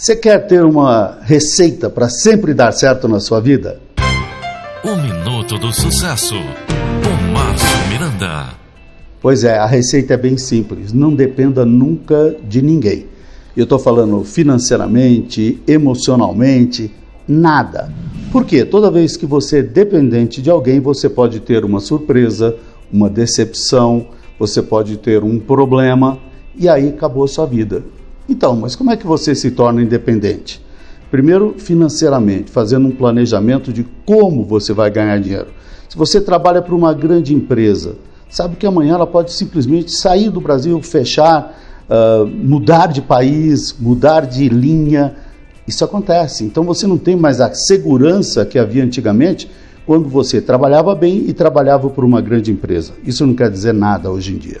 Você quer ter uma receita para sempre dar certo na sua vida? O Minuto do Sucesso, com Márcio Miranda. Pois é, a receita é bem simples. Não dependa nunca de ninguém. Eu estou falando financeiramente, emocionalmente, nada. Porque toda vez que você é dependente de alguém, você pode ter uma surpresa, uma decepção, você pode ter um problema e aí acabou a sua vida. Então, mas como é que você se torna independente? Primeiro, financeiramente, fazendo um planejamento de como você vai ganhar dinheiro. Se você trabalha para uma grande empresa, sabe que amanhã ela pode simplesmente sair do Brasil, fechar, uh, mudar de país, mudar de linha. Isso acontece. Então você não tem mais a segurança que havia antigamente quando você trabalhava bem e trabalhava por uma grande empresa. Isso não quer dizer nada hoje em dia.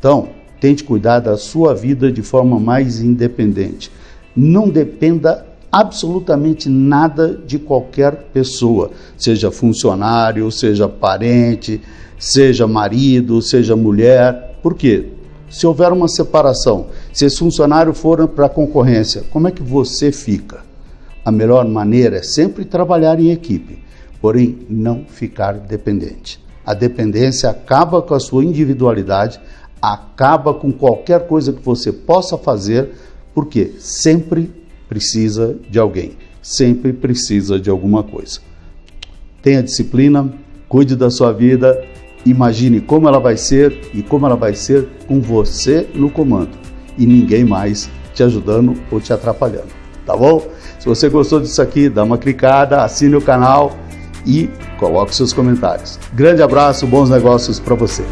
Então, Tente cuidar da sua vida de forma mais independente. Não dependa absolutamente nada de qualquer pessoa, seja funcionário, seja parente, seja marido, seja mulher. Por quê? Se houver uma separação, se esse funcionário for para a concorrência, como é que você fica? A melhor maneira é sempre trabalhar em equipe, porém não ficar dependente. A dependência acaba com a sua individualidade, acaba com qualquer coisa que você possa fazer, porque sempre precisa de alguém, sempre precisa de alguma coisa. Tenha disciplina, cuide da sua vida, imagine como ela vai ser e como ela vai ser com você no comando e ninguém mais te ajudando ou te atrapalhando, tá bom? Se você gostou disso aqui, dá uma clicada, assine o canal e coloque seus comentários. Grande abraço, bons negócios para você.